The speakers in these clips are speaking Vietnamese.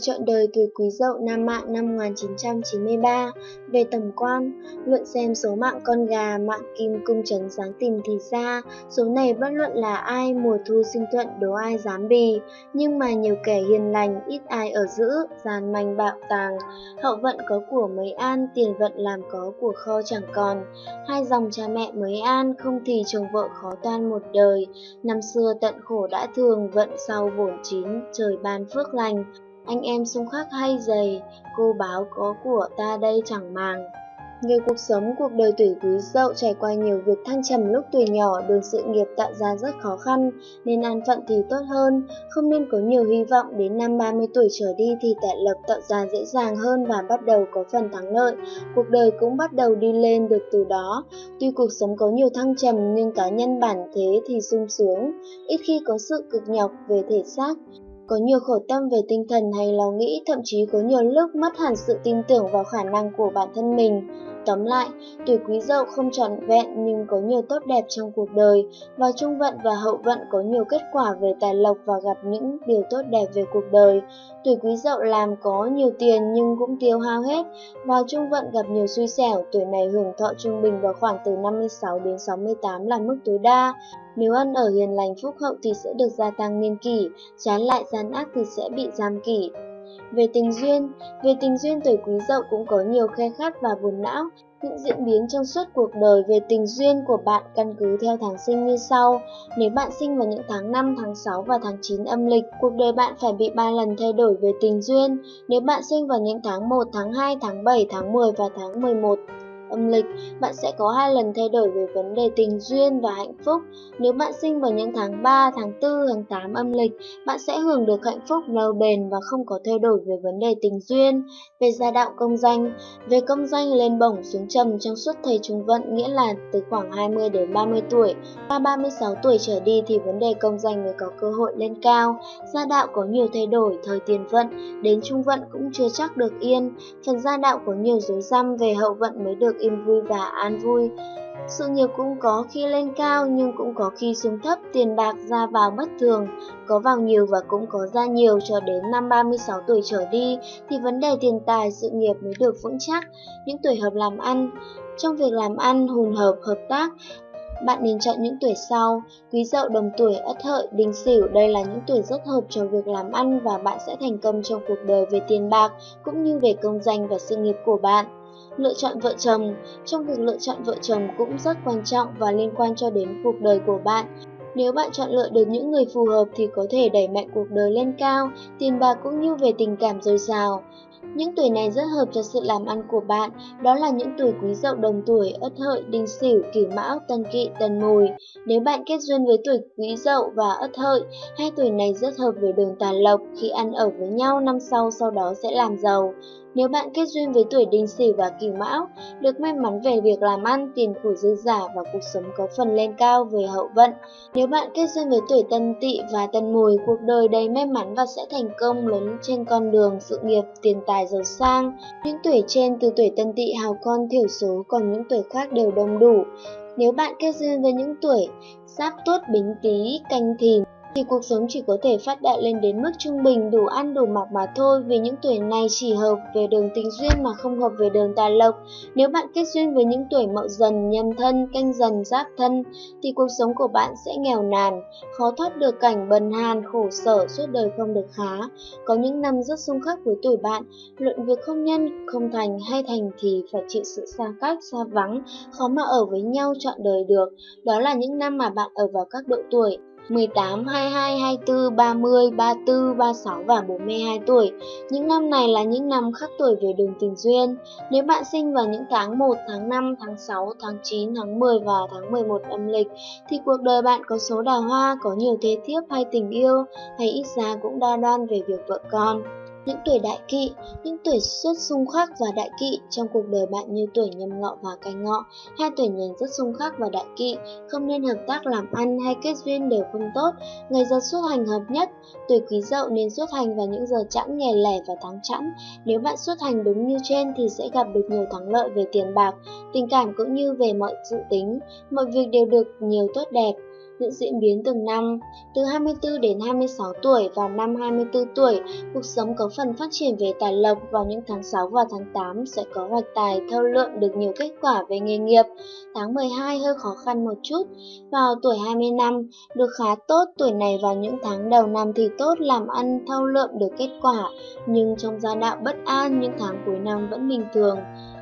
chọn đời tuổi Quý Dậu năm mạng năm 1993 về tầm quan, luận xem số mạng con gà, mạng kim cung trấn sáng tìm thì ra, số này bất luận là ai mùa thu sinh thuận đố ai dám bì, nhưng mà nhiều kẻ hiền lành, ít ai ở giữ, gian manh bạo tàng, hậu vận có của mấy an, tiền vận làm có của kho chẳng còn, hai dòng cha mẹ mới an, không thì chồng vợ khó toan một đời, năm xưa tận khổ đã thường, vận sau bổn chín, trời ban phước lành, anh em xung khắc hay dày, cô báo có của ta đây chẳng màng. Người cuộc sống cuộc đời tuổi quý dậu trải qua nhiều việc thăng trầm lúc tuổi nhỏ, đường sự nghiệp tạo ra rất khó khăn, nên an phận thì tốt hơn, không nên có nhiều hy vọng đến năm 30 tuổi trở đi thì tài lộc tạo ra dễ dàng hơn và bắt đầu có phần thắng lợi, cuộc đời cũng bắt đầu đi lên được từ đó. Tuy cuộc sống có nhiều thăng trầm nhưng cá nhân bản thế thì sung sướng, ít khi có sự cực nhọc về thể xác, có nhiều khổ tâm về tinh thần hay lo nghĩ, thậm chí có nhiều lúc mất hẳn sự tin tưởng vào khả năng của bản thân mình. Tóm lại, tuổi quý dậu không trọn vẹn nhưng có nhiều tốt đẹp trong cuộc đời, và trung vận và hậu vận có nhiều kết quả về tài lộc và gặp những điều tốt đẹp về cuộc đời. Tuổi quý dậu làm có nhiều tiền nhưng cũng tiêu hao hết, vào trung vận gặp nhiều xui xẻo, tuổi này hưởng thọ trung bình vào khoảng từ 56 đến 68 là mức tối đa. Nếu ăn ở hiền lành phúc hậu thì sẽ được gia tăng niên kỷ, trái lại gian ác thì sẽ bị giam kỷ. Về tình duyên, về tình duyên tuổi quý dậu cũng có nhiều khe khát và buồn não. Những diễn biến trong suốt cuộc đời về tình duyên của bạn căn cứ theo tháng sinh như sau. Nếu bạn sinh vào những tháng 5, tháng 6 và tháng 9 âm lịch, cuộc đời bạn phải bị 3 lần thay đổi về tình duyên. Nếu bạn sinh vào những tháng 1, tháng 2, tháng 7, tháng 10 và tháng 11, âm lịch, bạn sẽ có hai lần thay đổi về vấn đề tình duyên và hạnh phúc. Nếu bạn sinh vào những tháng 3, tháng 4, tháng 8 âm lịch, bạn sẽ hưởng được hạnh phúc lâu bền và không có thay đổi về vấn đề tình duyên. Về gia đạo công danh, về công danh lên bổng xuống trầm trong suốt thời trung vận nghĩa là từ khoảng 20 đến 30 tuổi. Qua 36 tuổi trở đi thì vấn đề công danh mới có cơ hội lên cao. Gia đạo có nhiều thay đổi, thời tiền vận, đến trung vận cũng chưa chắc được yên. Phần gia đạo có nhiều dối răm về hậu vận mới được được yên vui và an vui. Sự nghiệp cũng có khi lên cao nhưng cũng có khi xuống thấp, tiền bạc ra vào bất thường, có vào nhiều và cũng có ra nhiều cho đến năm 36 tuổi trở đi thì vấn đề tiền tài sự nghiệp mới được vững chắc. Những tuổi hợp làm ăn, trong việc làm ăn hùn hợp hợp tác, bạn nên chọn những tuổi sau, quý dậu đồng tuổi ất hợi, đinh sửu, đây là những tuổi rất hợp cho việc làm ăn và bạn sẽ thành công trong cuộc đời về tiền bạc cũng như về công danh và sự nghiệp của bạn. Lựa chọn vợ chồng Trong việc lựa chọn vợ chồng cũng rất quan trọng và liên quan cho đến cuộc đời của bạn. Nếu bạn chọn lựa được những người phù hợp thì có thể đẩy mạnh cuộc đời lên cao, tiền bạc cũng như về tình cảm dồi dào. Những tuổi này rất hợp cho sự làm ăn của bạn, đó là những tuổi quý dậu đồng tuổi, ất hợi, đinh sửu, kỷ mão, tân kỵ, tân mùi. Nếu bạn kết duyên với tuổi quý dậu và ất hợi, hai tuổi này rất hợp với đường tài lộc, khi ăn ở với nhau năm sau sau đó sẽ làm giàu. Nếu bạn kết duyên với tuổi đinh sửu và kỷ mão, được may mắn về việc làm ăn, tiền của dư giả và cuộc sống có phần lên cao về hậu vận. Nếu bạn kết duyên với tuổi tân tỵ và tân mùi, cuộc đời đầy may mắn và sẽ thành công lớn trên con đường sự nghiệp, tiền tài giàu sang. Những tuổi trên từ tuổi tân tỵ hào con thiểu số, còn những tuổi khác đều đông đủ. Nếu bạn kết duyên với những tuổi giáp tuất bính tý, canh thìn, thì cuộc sống chỉ có thể phát đạt lên đến mức trung bình đủ ăn đủ mặc mà thôi vì những tuổi này chỉ hợp về đường tình duyên mà không hợp về đường tài lộc. Nếu bạn kết duyên với những tuổi mậu dần, nhâm thân, canh dần, giáp thân thì cuộc sống của bạn sẽ nghèo nàn, khó thoát được cảnh bần hàn, khổ sở, suốt đời không được khá. Có những năm rất xung khắc với tuổi bạn, luận việc không nhân, không thành hay thành thì phải chịu sự xa cách, xa vắng, khó mà ở với nhau trọn đời được. Đó là những năm mà bạn ở vào các độ tuổi 18, 22, 24, 30, 34, 36 và 42 tuổi. Những năm này là những năm khắc tuổi về đường tình duyên. Nếu bạn sinh vào những tháng 1, tháng 5, tháng 6, tháng 9, tháng 10 và tháng 11 âm lịch, thì cuộc đời bạn có số đào hoa, có nhiều thế thiếp hay tình yêu, hay ít ra cũng đa đoan về việc vợ con. Những tuổi đại kỵ, những tuổi xuất xung khắc và đại kỵ trong cuộc đời bạn như tuổi nhâm ngọ và canh ngọ, hai tuổi nhành rất xung khắc và đại kỵ, không nên hợp tác làm ăn hay kết duyên đều không tốt, ngày giờ xuất hành hợp nhất, tuổi quý dậu nên xuất hành vào những giờ chẵn ngày lẻ và tháng chẵn, nếu bạn xuất hành đúng như trên thì sẽ gặp được nhiều thắng lợi về tiền bạc, tình cảm cũng như về mọi dự tính, mọi việc đều được nhiều tốt đẹp những diễn biến từng năm. Từ 24 đến 26 tuổi và năm 24 tuổi, cuộc sống có phần phát triển về tài lộc vào những tháng 6 và tháng 8 sẽ có hoạch tài thâu lượm được nhiều kết quả về nghề nghiệp. Tháng 12 hơi khó khăn một chút. Vào tuổi 20 năm, được khá tốt, tuổi này vào những tháng đầu năm thì tốt làm ăn thâu lượm được kết quả, nhưng trong gia đạo bất an những tháng cuối năm vẫn bình thường.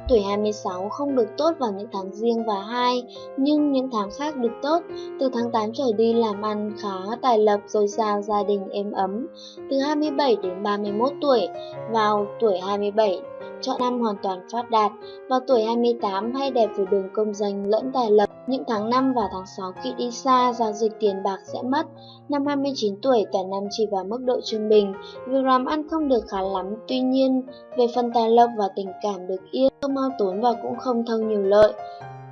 Tuổi 26 không được tốt vào những tháng riêng và hai, nhưng những tháng khác được tốt. Từ tháng 8 trở đi làm ăn khá tài lập rồi dào gia đình êm ấm. Từ 27 đến 31 tuổi, vào tuổi 27 chọn năm hoàn toàn phát đạt. Vào tuổi 28 hay đẹp về đường công danh lẫn tài lộc Những tháng 5 và tháng 6 khi đi xa, giao dịch tiền bạc sẽ mất. Năm 29 tuổi, cả năm chỉ vào mức độ trung bình. Việc làm ăn không được khá lắm, tuy nhiên, về phần tài lộc và tình cảm được yên, không mau tốn và cũng không thâu nhiều lợi.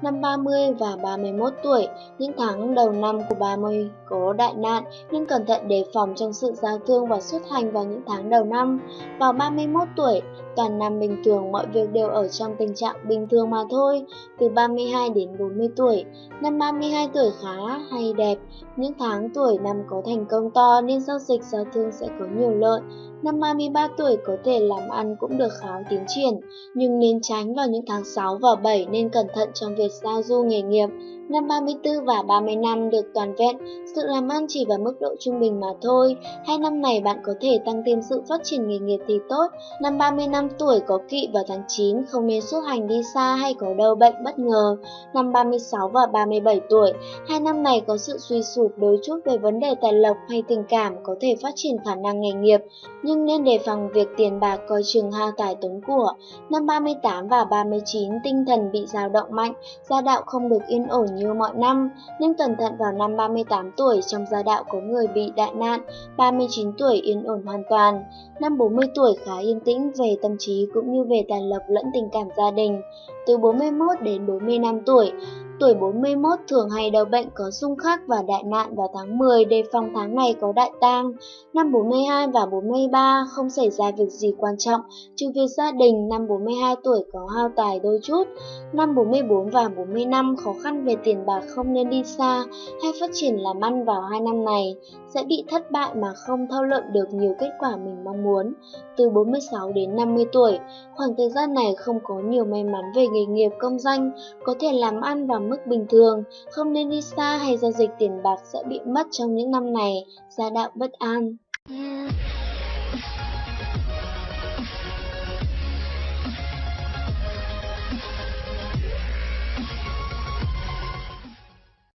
Năm 30 và 31 tuổi, những tháng đầu năm của 30 có đại nạn nên cẩn thận đề phòng trong sự giao thương và xuất hành vào những tháng đầu năm. Vào 31 tuổi, toàn năm bình thường mọi việc đều ở trong tình trạng bình thường mà thôi. Từ 32 đến 40 tuổi, năm 32 tuổi khá hay đẹp, những tháng tuổi năm có thành công to nên giao dịch giao thương sẽ có nhiều lợi. Năm 33 tuổi có thể làm ăn cũng được khá tiến triển, nhưng nên tránh vào những tháng 6 và 7 nên cẩn thận trong việc giao du nghề nghiệp. Năm 34 và 30 năm được toàn vẹn, sự làm ăn chỉ vào mức độ trung bình mà thôi. Hai năm này bạn có thể tăng thêm sự phát triển nghề nghiệp thì tốt. Năm 35 tuổi có kỵ vào tháng 9, không nên xuất hành đi xa hay có đâu bệnh bất ngờ. Năm 36 và 37 tuổi, hai năm này có sự suy sụp đôi chút về vấn đề tài lộc hay tình cảm có thể phát triển khả năng nghề nghiệp, nhưng nhưng nên đề phòng việc tiền bạc coi chừng hao tài tốn của. Năm 38 và 39, tinh thần bị dao động mạnh, gia đạo không được yên ổn như mọi năm, nên cẩn thận vào năm 38 tuổi trong gia đạo có người bị đại nạn, 39 tuổi yên ổn hoàn toàn. Năm 40 tuổi khá yên tĩnh về tâm trí cũng như về tài lộc lẫn tình cảm gia đình. Từ 41 đến 45 tuổi, tuổi 41 thường hay đau bệnh có xung khắc và đại nạn vào tháng 10 đề phòng tháng này có đại tang. Năm 42 và 43 không xảy ra việc gì quan trọng, trừ việc gia đình năm 42 tuổi có hao tài đôi chút. Năm 44 và 45 khó khăn về tiền bạc không nên đi xa hay phát triển làm ăn vào hai năm này, sẽ bị thất bại mà không thâu lượm được nhiều kết quả mình mong muốn. Từ 46 đến 50 tuổi, khoảng thời gian này không có nhiều may mắn về nghề nghiệp công danh, có thể làm ăn vào mức bình thường, không nên đi xa hay giao dịch tiền bạc sẽ bị mất trong những năm này, gia đạo bất an. Yeah.